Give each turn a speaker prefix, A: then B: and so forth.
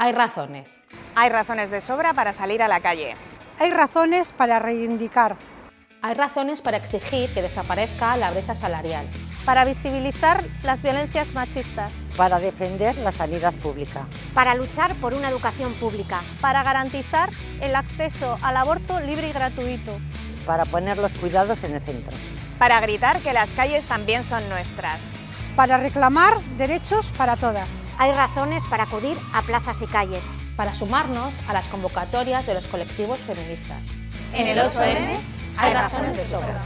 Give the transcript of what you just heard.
A: Hay razones.
B: Hay razones de sobra para salir a la calle.
C: Hay razones para reivindicar.
A: Hay razones para exigir que desaparezca la brecha salarial.
D: Para visibilizar las violencias machistas.
E: Para defender la sanidad pública.
F: Para luchar por una educación pública.
D: Para garantizar el acceso al aborto libre y gratuito.
E: Para poner los cuidados en el centro.
B: Para gritar que las calles también son nuestras.
C: Para reclamar derechos para todas.
F: Hay razones para acudir a plazas y calles.
A: Para sumarnos a las convocatorias de los colectivos feministas.
B: En el 8M
A: hay razones de sobra.